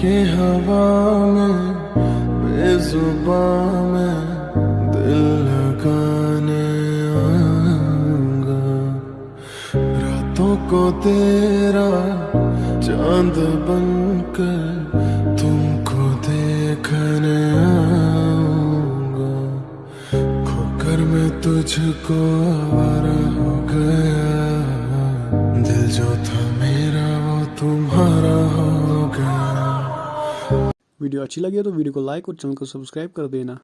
के हवा में, बेजुबान में दिल लगाने आऊँगा। रातों को तेरा चाँद बनकर तुमको देखने आऊँगा। खोकर मैं तुझको आवारा हो गया। दिल जो था वीडियो अच्छी लगी है तो वीडियो को लाइक और चैनल को सब्सक्राइब कर देना।